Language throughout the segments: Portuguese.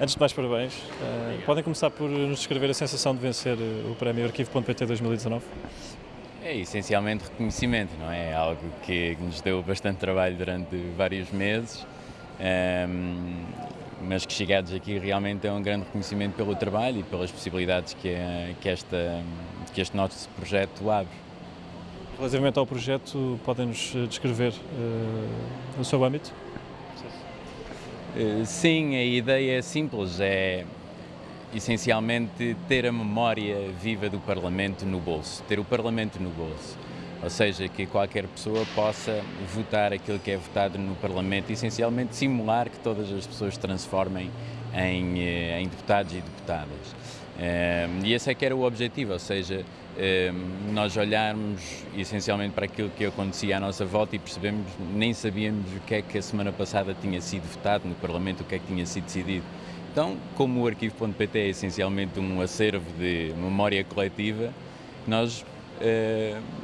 Antes de mais, parabéns. Uh, podem começar por nos descrever a sensação de vencer eh, o prémio Arquivo.pt 2019? É essencialmente reconhecimento, não é? é? Algo que nos deu bastante trabalho durante vários meses, um, ehm, mas que chegados aqui realmente é um grande reconhecimento pelo trabalho e pelas possibilidades que, que, esta, que este nosso projeto abre. Relativamente ao projeto, podem-nos descrever uh, o seu âmbito? Eh, sim, a ideia é simples, é essencialmente ter a memória viva do Parlamento no bolso, ter o Parlamento no bolso. Ou seja, que qualquer pessoa possa votar aquilo que é votado no Parlamento, essencialmente simular que todas as pessoas se transformem em, eh, em deputados e deputadas. E esse é que era o objetivo, ou seja, nós olharmos essencialmente para aquilo que acontecia à nossa volta e percebemos, nem sabíamos o que é que a semana passada tinha sido votado no Parlamento, o que é que tinha sido decidido. Então, como o arquivo.pt é essencialmente um acervo de memória coletiva, nós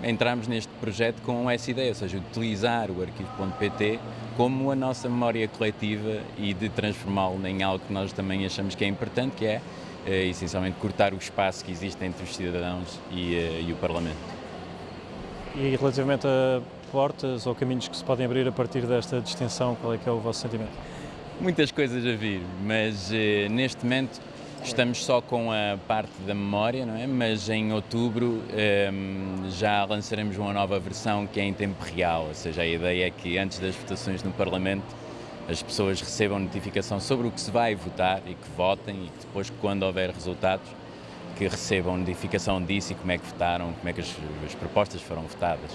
entramos neste projeto com essa ideia, ou seja, utilizar o arquivo.pt como a nossa memória coletiva e de transformá-lo em algo que nós também achamos que é importante, que é é, essencialmente cortar o espaço que existe entre os cidadãos e, eh, e o Parlamento. E relativamente a portas ou caminhos que se podem abrir a partir desta distinção, qual é que é o vosso sentimento? Muitas coisas a vir, mas eh, neste momento estamos só com a parte da memória, não é? Mas em outubro eh, já lançaremos uma nova versão que é em tempo real, ou seja, a ideia é que antes das votações no Parlamento as pessoas recebam notificação sobre o que se vai votar e que votem e que depois, quando houver resultados, que recebam notificação disso e como é que votaram, como é que as, as propostas foram votadas.